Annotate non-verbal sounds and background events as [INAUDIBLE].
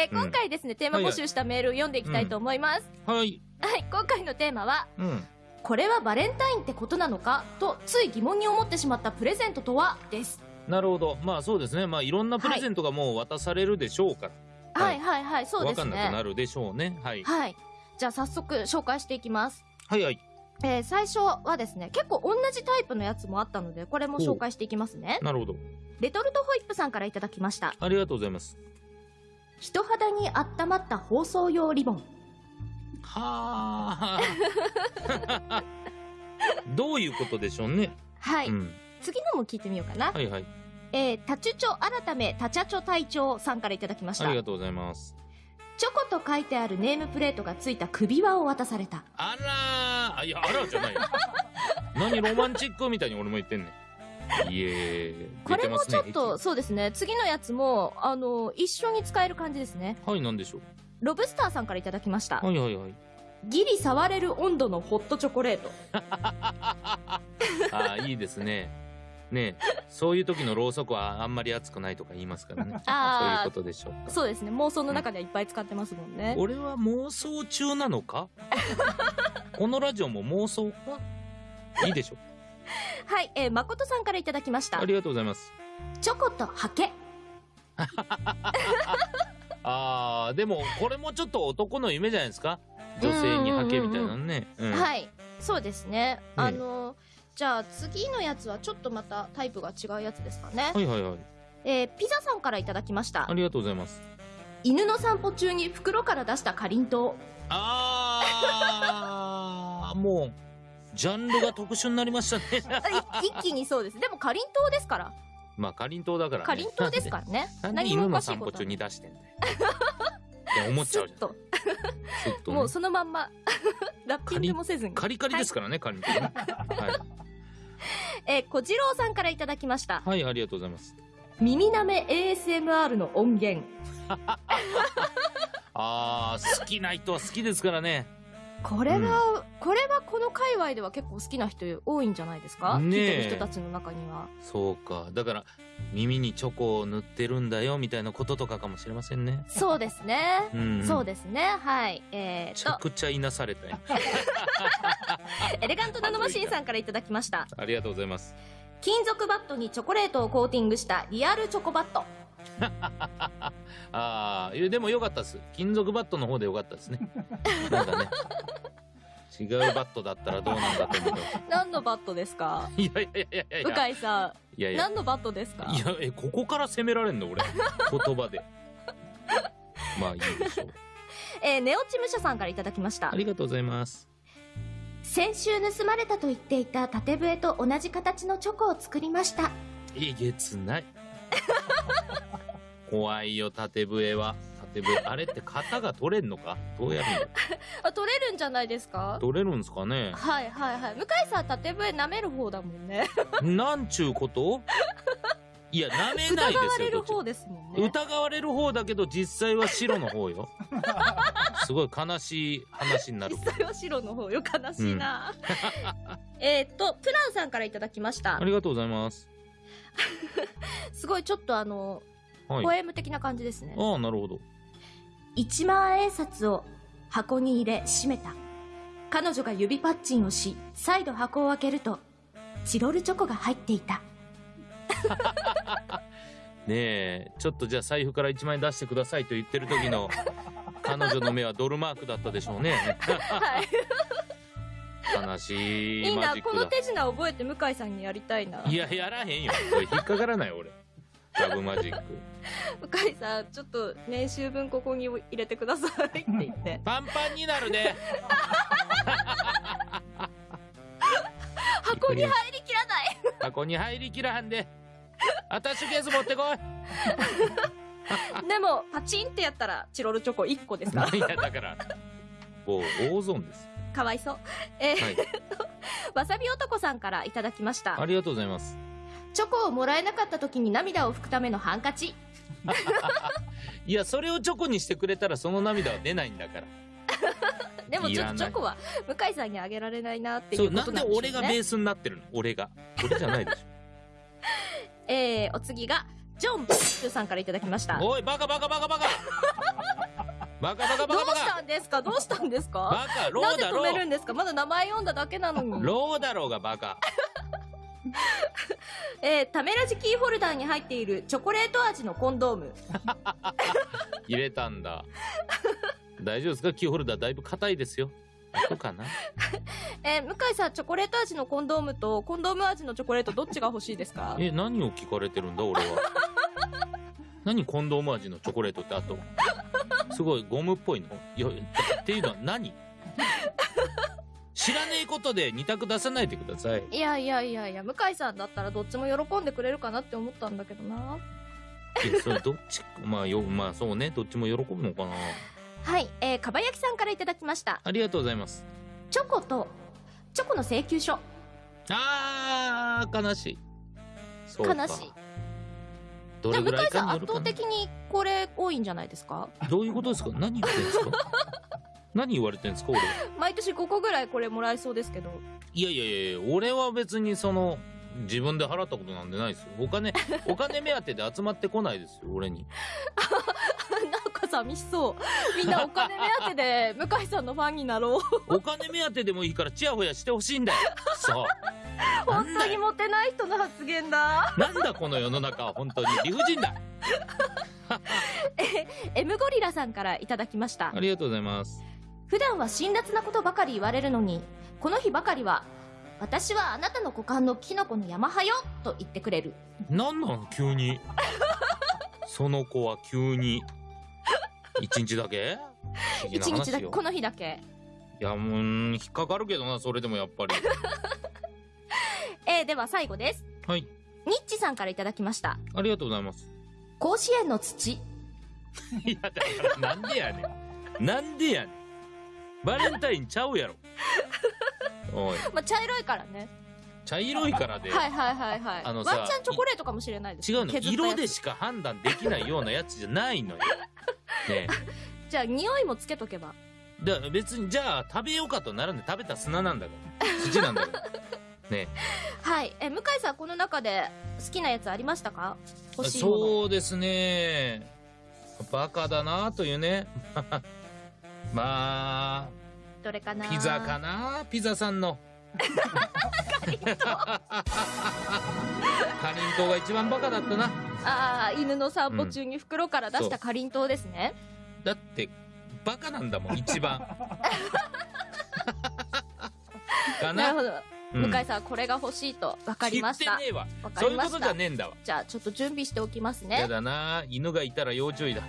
えー今回ですね、テーマ募集したメールを読んでいきたいと思います。はい。はい、今回のテーマは、うん。これはバレンタインってことなのか？と、つい疑問に思ってしまったプレゼントとは？です。なるほど。まあそうですね。まあいろんなプレゼントがもう渡されるでしょうから。はいはいはい、そうですわかんなくなね。るでしょうね。はい。はい。じゃあ早速紹介していきます。はいはい。えー最初はですね、結構同じタイプのやつもあったので、これも紹介していきますね。なるほど。レトルトホイップさんからいただきました。ありがとうございます。人肌に温まった包装用リボン。はあ。どういうことでしょうね。はい。うん。次のも聞いてみようかな。はいはい。えー、タチュチョ改めタチャチョ隊長さんからいただきました。ありがとうございます。チョコと書いてあるネームプレートがついた首輪を渡された。あらいや、あらじゃないよ。何ロマンチックみたいに俺も言ってんねん。いえこれもちょっと、そうですね。次のやつも、あの、一緒に使える感じですね。はい、なんでしょう。ロブスターさんからいただきました。はいはいはい。ギリ触れる温度のホットチョコレート。[LAUGHS] ああ、いいですね。ねえそういう時のろうそくはあんまり熱くないとか言いますからね。[LAUGHS] そういうあことでしょう。そうですね。妄想の中ではいっぱい使ってますもんね。俺は妄想中なのか？[LAUGHS] このラジオも妄想？かいいでしょはい、えー、誠さんからいただきましたあ。りがとうございます。チョコとハケ。[LAUGHS] ああ、でもこれもちょっと男の夢じゃないですか？女性にハケみたいなのね。うんはい。そうですね。あの、じゃあ次のやつはちょっとまたタイプが違うやつですかね。はいはいはい。えー、ピザさんからいただきましたあ。りがとうございます。犬の散歩中に袋から出したかりんとう。ああ、もう、ジャンルが特殊になりましたね。あ [LAUGHS] い一気にそうです。でもかりんとうですから。まあ、かりんとうだからね。かりんとうですからね。[LAUGHS] 何もおかしいこ中に出してんだよ。思っちゃうじゃん。と。ねもうそのまんま、[LAUGHS] ラッピングもせずに。カリカリですからね、かりんとうね。はえー、小次郎さんからいただきましたい。。はい、ありがとうございます。耳なめ ASMR の音源。あー、好きな人は好きですからね。これが、これはこの界隈では結構好きな人多いんじゃないですか、ねえ聞いてる人たちの中には。そうか。だから、耳にチョコを塗ってるんだよ、みたいなこととかかもしれませんね。そうですね。うん、そうですね。はい。えめちゃくちゃいなされたよ。[LAUGHS] エレガントナノマシンさんからいただきました。ありがとうございます。金属バットにチョコレートをコーティングしたリアルチョコバット。[LAUGHS] ああ、でもよかったです。金属バットの方でよかったですね。[LAUGHS] なんかね。違うバットだったらどうなんだと思う。何のバットですか？いやいやいやいや。向井さん、いやいや。何のバットですか？いや、え、ここから攻められんの？俺。言葉で。まあいいでしょう。[LAUGHS] えーネオチムシャさんからいただきましたあ。りがとうございます。先週盗まれたと言っていた縦笛と同じ形のチョコを作りました。えげつない。[LAUGHS] 怖いよ、縦笛は。縦笛。あれって型が取れんのか？どうやるの？[LAUGHS] あ、取れるんじゃないですか？取れるんすかね？はいはいはい。向井さん縦笛舐める方だもんね。[LAUGHS] なんちゅうこと？いや、舐めないですよ。疑われる方ですもんね。疑われる方だけど実際は白の方よ [LAUGHS] すごい悲しい話になる実際は白の方よ。悲しいな。えーっと、プランさんからいただきましたあ。りがとうございますすごいちょっとあの、はいポエム的な感じですね。ああなるほど一万円札を箱に入れ閉めた。彼女が指パッチンをし、再度箱を開けると、チロルチョコが入っていた。[LAUGHS] ねえちょっとじゃあ財布から1万円出してくださいと言ってる時の彼女の目はドルマークだったでしょうねはい。悲しいいいな、この手品覚えて向井さんにやりたいな。いややらへんよこれ引っかからない俺ラブマジック向井さん、ちょっと年収分ここに入れてくださいって言って。[LAUGHS] パンパンになるで箱に入りきらない箱に入りきらはんでアタッシュケース持ってこいでも、パチンってやったら、チロルチョコ1個ですから。[LAUGHS] いやだからもう大損ですかわいそう。えーはい [LAUGHS] わさび男さんからいただきましたあ。りがとうございますチョコをもらえなかった時に涙を拭くためのハンカチ。[LAUGHS] いやそれをチョコにしてくれたらその涙は出ないんだから。[LAUGHS] でもちょっとチョコは向井さんにあげられないなっていそううことなんでなんでしょうね。俺がベースになってるの？俺が。俺じゃないでし [LAUGHS] えー、お次が、ジョン・ブッさんからいただきました。ょおいバカバカバカバカ。バカバカバどうカ。バカしたんですか？どうしたんですか？バカロなんでーだろ止めるんですか？まだ名前読んだだけなのに。ローだろうがバカ [LAUGHS] えー、タメラジキーホルダーに入っているチョコレート味のコンドーム。[LAUGHS] 入れたんだ。大丈夫ですか？キーホルダーだいぶ硬いですよ。そうかな。[LAUGHS] えー、向井さん、チョコレート味のコンドームとコンドーム味のチョコレートどっちが欲しいですか？え何を聞かれてるんだ俺は。何コンドーム味のチョコレートってあと。すごいゴムっぽいの。いやっていうのは何？知らねえことで二択出さないでください。いやいやいやいや、向井さんだったらどっちも喜んでくれるかなって思ったんだけどな。いやそれどっち？[LAUGHS] まあよまあそうね。どっちも喜ぶのかな？はい、えー、かば焼きさんからいただきました。ありがとうございます。チョコと、チョコの請求書。あー悲しい。悲しい。どれぐらいじゃあ向井さん圧倒的にこれ多いんじゃないですか？どういうことですか？何言ってんですか？[LAUGHS] 何言われてんですか俺 [LAUGHS] 毎年5個ぐらいこれもらえそうですけど。いやいやいや俺は別にその自分で払ったことなんてないですよお金 [LAUGHS] お金目当てで集まってこないですよ俺に [LAUGHS] なんか寂しそう。みんなお金目当てで向井さんのファンになろう。お金目当てでもいいからチヤホヤしてほしいんだよそう本当にモテない人の発言だ。なんだこの世の中は本当に理不尽だ M ゴリラさんからいただきましたあ。りがとうございます普段は辛辣なことばかり言われるのに、この日ばかりは、私はあなたの股間のキノコの山派よと言ってくれる。なんなの急に [LAUGHS] その子は急に一日だけ？一日だけ、この日だけ。いやもう引っかかるけどなそれでもやっぱり [LAUGHS] えー、では最後です。はいニッチさんからいただきました。ありがとうございます甲子園の土。[LAUGHS] いやだからなんでやねんなんでやねんバレンタインちゃうやろ。おい。[LAUGHS] まあ、茶色いからね。茶色いからで、はいはいはいはい。あのさワンチャンチョコレートかもしれないです。違うの。色でしか判断できないようなやつじゃないのよ。[LAUGHS] ねじゃあ匂いもつけとけば。だ別にじゃあ食べようかとならんで食べた砂なんだから。[LAUGHS] 土なんだから。ねはい。え、向井さんこの中で好きなやつありましたか？欲しいもの。そうですね。バカだなというねまどれかな？あピザかな？ピザさんの。かりんと。うが一番バカだったな。ああ、犬の散歩中に袋から出したかりんとうですね。だってバカなんだもん一番。[LAUGHS] かな？なるほど。うん。向井さんこれが欲しいと分かりました。言ってね。えわ。わかそういうことじゃ。ねえんだわ。じゃあちょっと準備しておきますやね。だな。犬がいたら要注意だ